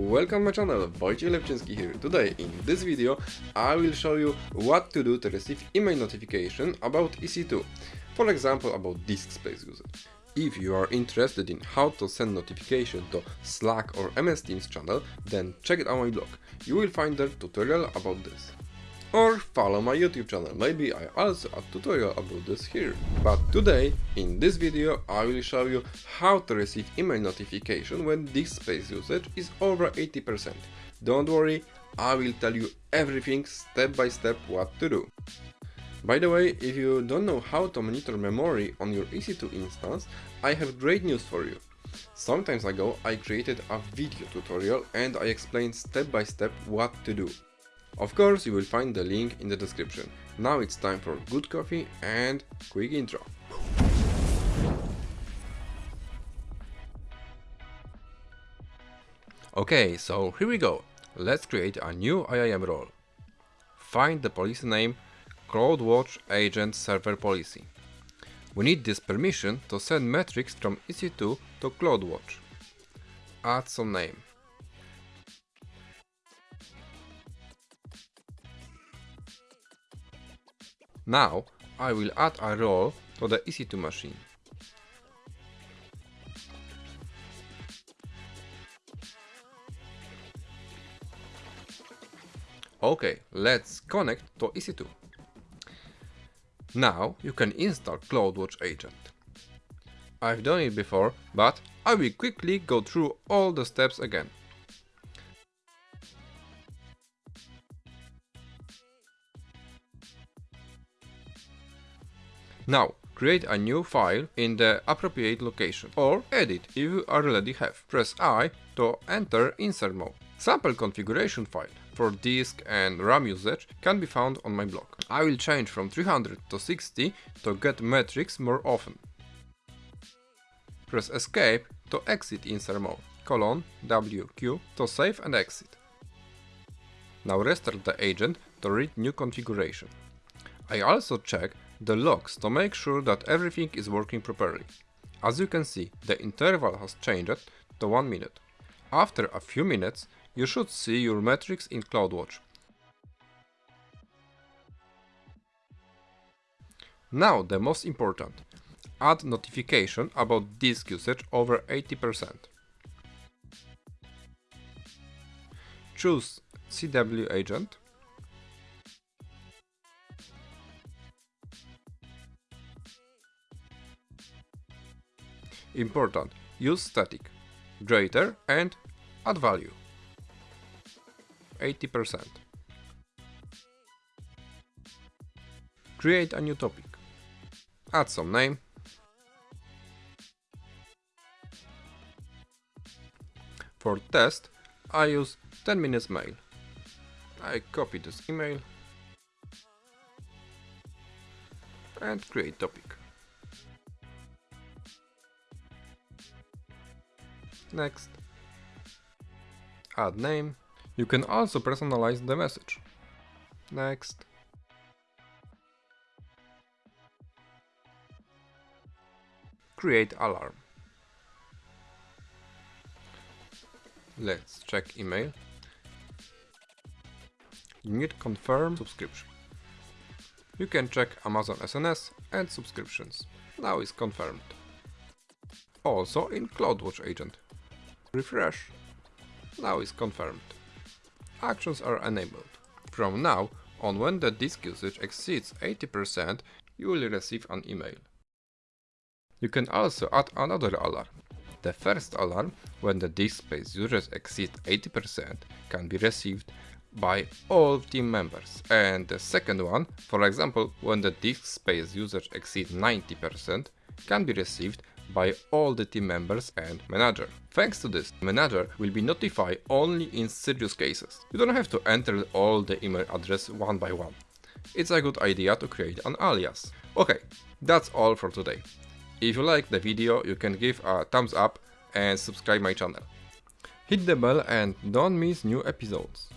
Welcome to my channel, Wojciech Lepczynski here. Today in this video I will show you what to do to receive email notification about EC2, for example about disk space usage. If you are interested in how to send notification to Slack or MS Teams channel, then check it out my blog. You will find there tutorial about this. Or follow my YouTube channel, maybe I also a tutorial about this here. But today, in this video, I will show you how to receive email notification when disk space usage is over 80%. Don't worry, I will tell you everything step by step what to do. By the way, if you don't know how to monitor memory on your EC2 instance, I have great news for you. Some time ago I created a video tutorial and I explained step by step what to do. Of course, you will find the link in the description. Now it's time for good coffee and quick intro. Okay, so here we go. Let's create a new IAM role. Find the policy name CloudWatch Agent Server Policy. We need this permission to send metrics from EC2 to CloudWatch. Add some name. Now I will add a role to the EC2 machine. Okay, let's connect to EC2. Now you can install CloudWatch Agent. I've done it before, but I will quickly go through all the steps again. Now, create a new file in the appropriate location, or edit if you already have. Press I to enter insert mode. Sample configuration file for disk and RAM usage can be found on my blog. I will change from 300 to 60 to get metrics more often. Press escape to exit insert mode, colon WQ to save and exit. Now restart the agent to read new configuration. I also check the logs to make sure that everything is working properly. As you can see, the interval has changed to 1 minute. After a few minutes, you should see your metrics in CloudWatch. Now the most important. Add notification about disk usage over 80%. Choose CW agent Important, use static, greater and add value. 80%. Create a new topic. Add some name. For test, I use 10 minutes mail. I copy this email and create topic. Next. Add name. You can also personalize the message. Next. Create alarm. Let's check email. You need confirm subscription. You can check Amazon SNS and subscriptions. Now it's confirmed. Also in CloudWatch agent. Refresh. Now it's confirmed. Actions are enabled. From now on when the disk usage exceeds 80%, you will receive an email. You can also add another alarm. The first alarm, when the disk space usage exceeds 80%, can be received by all team members. And the second one, for example, when the disk space usage exceeds 90%, can be received by all the team members and manager. Thanks to this, manager will be notified only in serious cases. You don't have to enter all the email address one by one. It's a good idea to create an alias. Okay, that's all for today. If you like the video, you can give a thumbs up and subscribe my channel. Hit the bell and don't miss new episodes.